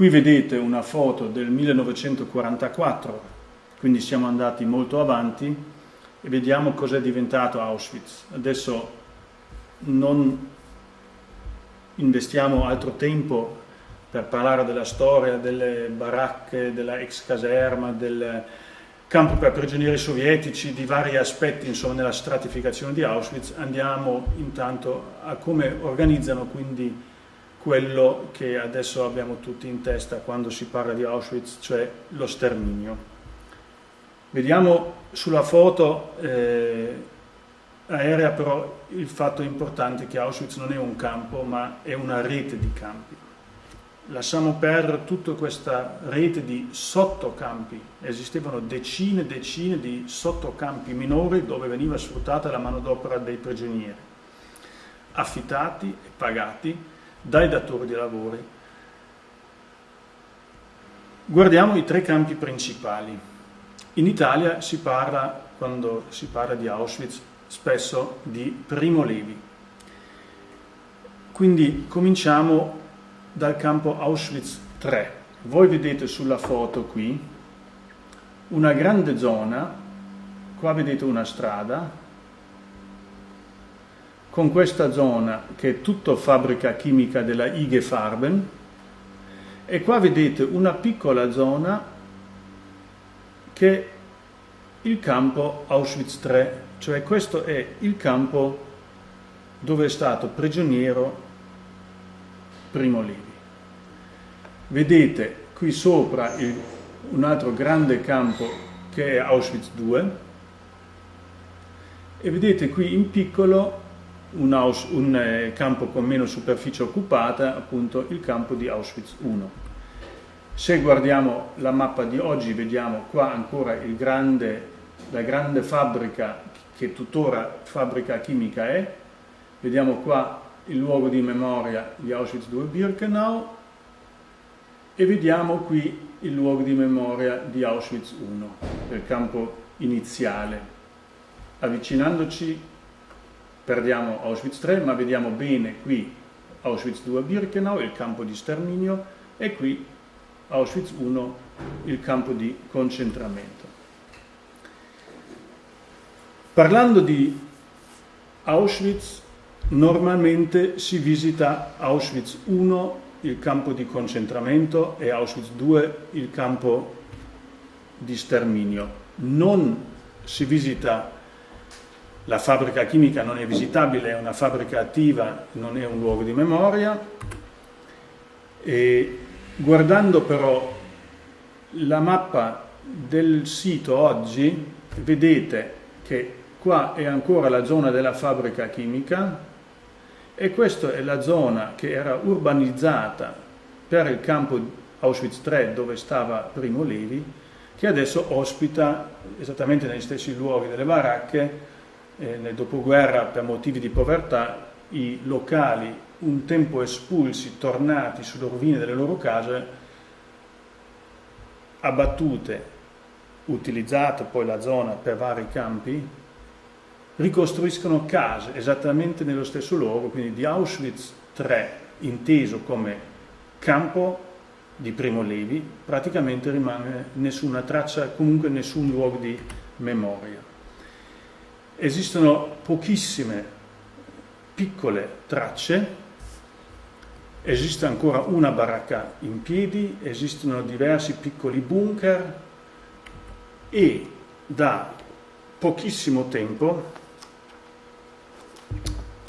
Qui vedete una foto del 1944, quindi siamo andati molto avanti e vediamo cos'è diventato Auschwitz. Adesso non investiamo altro tempo per parlare della storia delle baracche, della ex caserma, del campo per prigionieri sovietici, di vari aspetti insomma, nella stratificazione di Auschwitz, andiamo intanto a come organizzano quindi quello che adesso abbiamo tutti in testa quando si parla di Auschwitz, cioè lo sterminio. Vediamo sulla foto eh, aerea però il fatto importante che Auschwitz non è un campo ma è una rete di campi lasciamo perdere tutta questa rete di sottocampi. Esistevano decine e decine di sottocampi minori dove veniva sfruttata la manodopera dei prigionieri, affittati e pagati dai datori di lavori. Guardiamo i tre campi principali. In Italia si parla, quando si parla di Auschwitz, spesso di Primo Levi. Quindi cominciamo dal campo Auschwitz 3. Voi vedete sulla foto qui una grande zona, qua vedete una strada, con questa zona che è tutta fabbrica chimica della IG Farben e qua vedete una piccola zona che è il campo Auschwitz 3, cioè questo è il campo dove è stato prigioniero Primo Levi. Vedete qui sopra il, un altro grande campo che è Auschwitz II e vedete qui in piccolo un, Aus, un eh, campo con meno superficie occupata, appunto il campo di Auschwitz I. Se guardiamo la mappa di oggi vediamo qua ancora grande, la grande fabbrica che tuttora fabbrica chimica è, vediamo qua il luogo di memoria di Auschwitz II Birkenau e vediamo qui il luogo di memoria di Auschwitz I, il campo iniziale. Avvicinandoci perdiamo Auschwitz III, ma vediamo bene qui Auschwitz II Birkenau, il campo di sterminio, e qui Auschwitz I, il campo di concentramento. Parlando di Auschwitz, normalmente si visita Auschwitz I, il campo di concentramento, e Auschwitz II, il campo di sterminio. Non si visita la fabbrica chimica, non è visitabile, è una fabbrica attiva, non è un luogo di memoria. E guardando però la mappa del sito oggi, vedete che qua è ancora la zona della fabbrica chimica, e questa è la zona che era urbanizzata per il campo Auschwitz III dove stava Primo Levi, che adesso ospita esattamente negli stessi luoghi delle baracche, eh, nel dopoguerra per motivi di povertà, i locali un tempo espulsi, tornati sulle rovine delle loro case, abbattute, utilizzate poi la zona per vari campi, ricostruiscono case esattamente nello stesso luogo, quindi di Auschwitz III, inteso come campo di Primo Levi, praticamente rimane nessuna traccia, comunque nessun luogo di memoria. Esistono pochissime piccole tracce, esiste ancora una baracca in piedi, esistono diversi piccoli bunker e da pochissimo tempo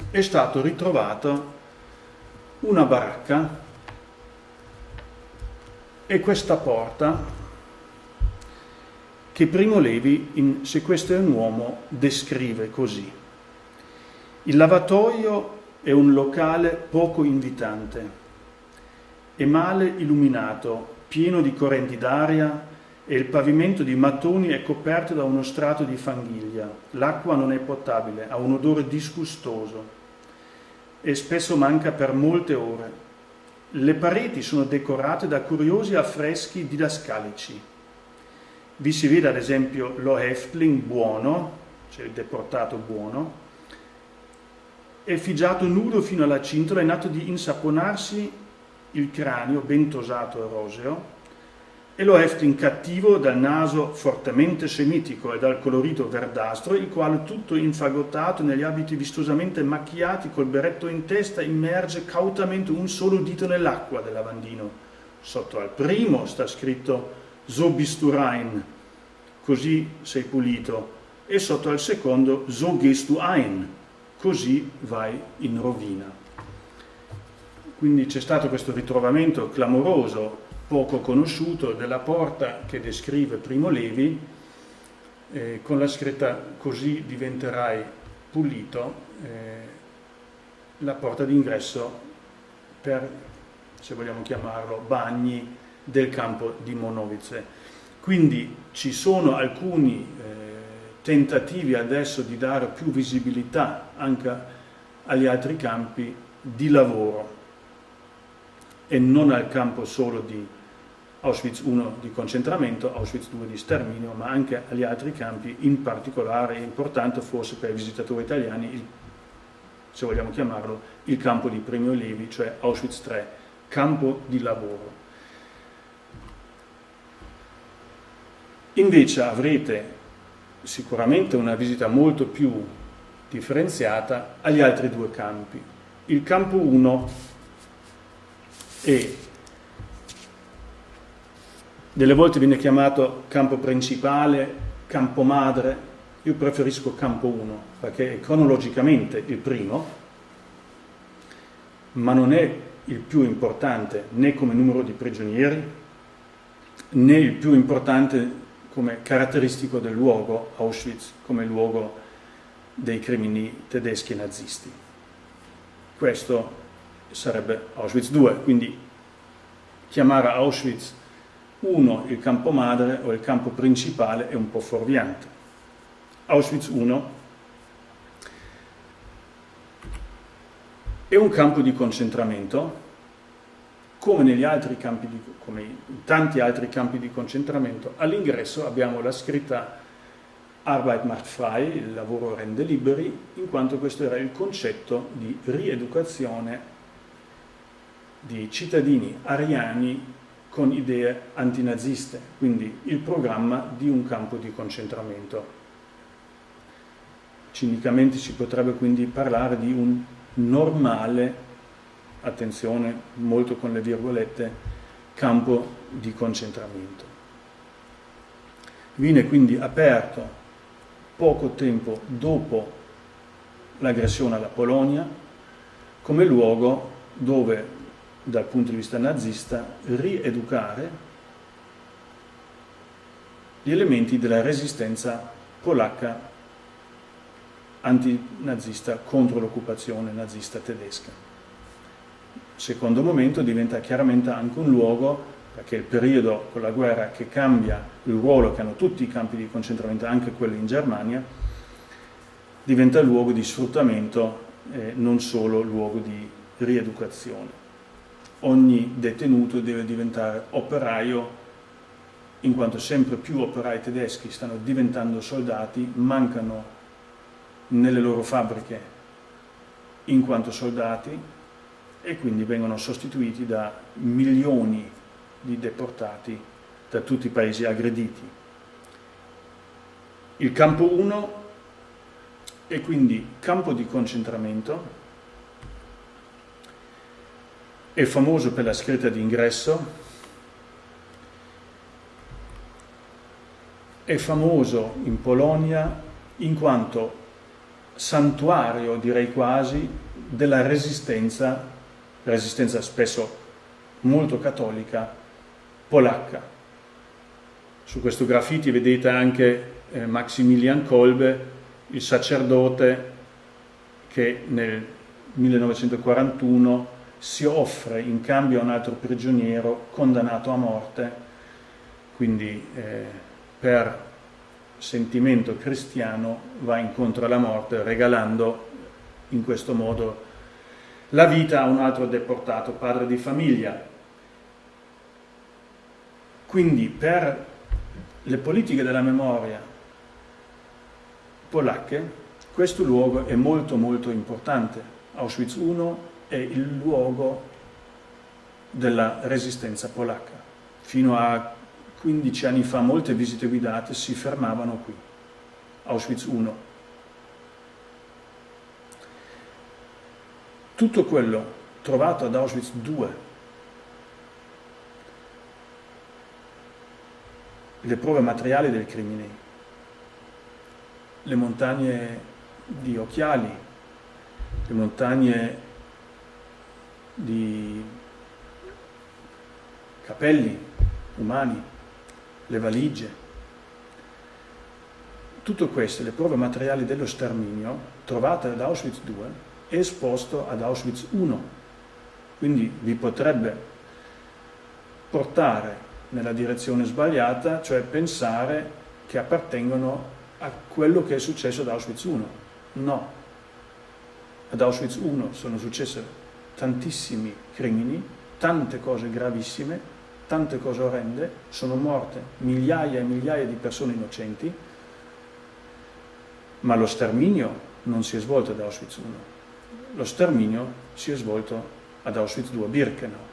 è stato ritrovato una baracca e questa porta che Primo Levi in Se questo è un uomo descrive così. Il lavatoio è un locale poco invitante, è male illuminato, pieno di correnti d'aria e il pavimento di mattoni è coperto da uno strato di fanghiglia. L'acqua non è potabile, ha un odore disgustoso e spesso manca per molte ore. Le pareti sono decorate da curiosi affreschi didascalici. Vi si vede ad esempio lo Häftling buono, cioè il deportato buono, è figiato nudo fino alla cintola in atto di insaponarsi il cranio ben tosato e roseo, e lo Eftin cattivo dal naso fortemente semitico e dal colorito verdastro, il quale tutto infagottato negli abiti vistosamente macchiati col berretto in testa immerge cautamente un solo dito nell'acqua del lavandino. Sotto al primo sta scritto So bist du rein, così sei pulito, e sotto al secondo So gehst du ein, così vai in rovina. Quindi c'è stato questo ritrovamento clamoroso poco conosciuto della porta che descrive Primo Levi eh, con la scritta così diventerai pulito, eh, la porta d'ingresso per, se vogliamo chiamarlo, bagni del campo di Monovice. Quindi ci sono alcuni eh, tentativi adesso di dare più visibilità anche agli altri campi di lavoro e non al campo solo di Auschwitz 1 di concentramento, Auschwitz 2 di sterminio, ma anche agli altri campi, in particolare importante forse per i visitatori italiani, il, se vogliamo chiamarlo, il campo di Premio Levi, cioè Auschwitz 3, campo di lavoro. Invece avrete sicuramente una visita molto più differenziata agli altri due campi. Il campo 1 è delle volte viene chiamato campo principale, campo madre, io preferisco campo 1 perché è cronologicamente il primo, ma non è il più importante né come numero di prigionieri né il più importante come caratteristico del luogo, Auschwitz, come luogo dei crimini tedeschi e nazisti. Questo sarebbe Auschwitz 2, quindi chiamare Auschwitz uno, il campo madre o il campo principale è un po' fuorviante. Auschwitz I è un campo di concentramento, come, di, come in tanti altri campi di concentramento, all'ingresso abbiamo la scritta Arbeit macht frei, il lavoro rende liberi, in quanto questo era il concetto di rieducazione di cittadini ariani con idee antinaziste, quindi il programma di un campo di concentramento. Cinicamente si potrebbe quindi parlare di un normale, attenzione molto con le virgolette, campo di concentramento. Viene quindi aperto poco tempo dopo l'aggressione alla Polonia come luogo dove dal punto di vista nazista, rieducare gli elementi della resistenza polacca antinazista contro l'occupazione nazista tedesca. Secondo momento diventa chiaramente anche un luogo, perché il periodo con la guerra che cambia il ruolo che hanno tutti i campi di concentramento, anche quelli in Germania, diventa luogo di sfruttamento, eh, non solo luogo di rieducazione. Ogni detenuto deve diventare operaio in quanto sempre più operai tedeschi stanno diventando soldati, mancano nelle loro fabbriche in quanto soldati e quindi vengono sostituiti da milioni di deportati da tutti i paesi aggrediti. Il campo 1 è quindi campo di concentramento è famoso per la scritta di ingresso, è famoso in Polonia in quanto santuario, direi quasi, della resistenza, resistenza spesso molto cattolica, polacca. Su questo graffiti vedete anche eh, Maximilian Kolbe, il sacerdote che nel 1941 si offre in cambio a un altro prigioniero condannato a morte, quindi eh, per sentimento cristiano va incontro alla morte regalando in questo modo la vita a un altro deportato, padre di famiglia. Quindi per le politiche della memoria polacche questo luogo è molto molto importante. Auschwitz I è il luogo della resistenza polacca. Fino a 15 anni fa molte visite guidate si fermavano qui, Auschwitz I. Tutto quello trovato ad Auschwitz II, le prove materiali del crimine, le montagne di occhiali, le montagne di capelli umani, le valigie. Tutto questo, le prove materiali dello sterminio, trovate ad Auschwitz II, esposto ad Auschwitz I. Quindi vi potrebbe portare nella direzione sbagliata, cioè pensare che appartengono a quello che è successo ad Auschwitz I. No. Ad Auschwitz I sono successe tantissimi crimini, tante cose gravissime, tante cose orrende, sono morte migliaia e migliaia di persone innocenti, ma lo sterminio non si è svolto ad Auschwitz I, lo sterminio si è svolto ad Auschwitz II, a Birkenau.